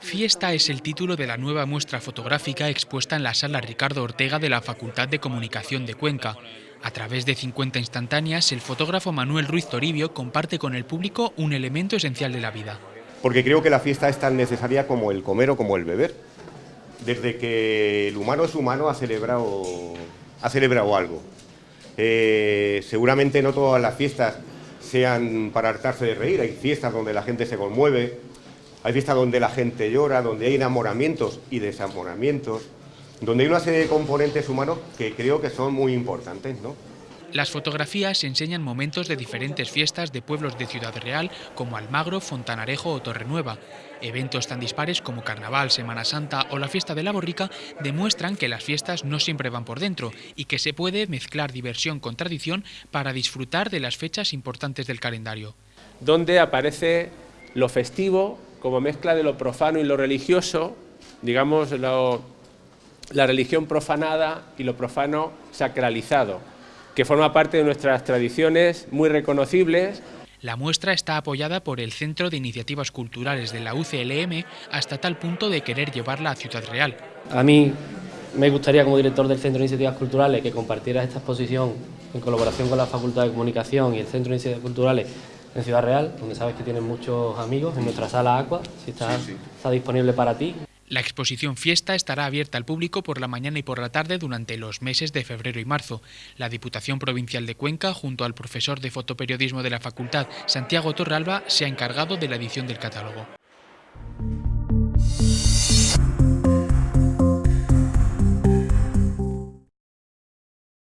fiesta es el título de la nueva muestra fotográfica expuesta en la sala Ricardo Ortega de la Facultad de Comunicación de Cuenca. A través de 50 instantáneas, el fotógrafo Manuel Ruiz Toribio comparte con el público un elemento esencial de la vida. Porque creo que la fiesta es tan necesaria como el comer o como el beber. Desde que el humano es humano ha celebrado, ha celebrado algo. Eh, seguramente no todas las fiestas sean para hartarse de reír, hay fiestas donde la gente se conmueve, hay fiestas donde la gente llora, donde hay enamoramientos y desamoramientos, donde hay una serie de componentes humanos que creo que son muy importantes, ¿no? Las fotografías enseñan momentos de diferentes fiestas de pueblos de Ciudad Real como Almagro, Fontanarejo o Torrenueva. Eventos tan dispares como Carnaval, Semana Santa o la Fiesta de la Borrica demuestran que las fiestas no siempre van por dentro y que se puede mezclar diversión con tradición para disfrutar de las fechas importantes del calendario. Donde aparece lo festivo como mezcla de lo profano y lo religioso, digamos la religión profanada y lo profano sacralizado que forma parte de nuestras tradiciones muy reconocibles. La muestra está apoyada por el Centro de Iniciativas Culturales de la UCLM hasta tal punto de querer llevarla a Ciudad Real. A mí me gustaría como director del Centro de Iniciativas Culturales que compartiera esta exposición en colaboración con la Facultad de Comunicación y el Centro de Iniciativas Culturales en Ciudad Real, donde sabes que tienes muchos amigos, en nuestra sala Aqua, si está, está disponible para ti. La exposición Fiesta estará abierta al público por la mañana y por la tarde durante los meses de febrero y marzo. La Diputación Provincial de Cuenca, junto al profesor de fotoperiodismo de la facultad, Santiago Torralba, se ha encargado de la edición del catálogo.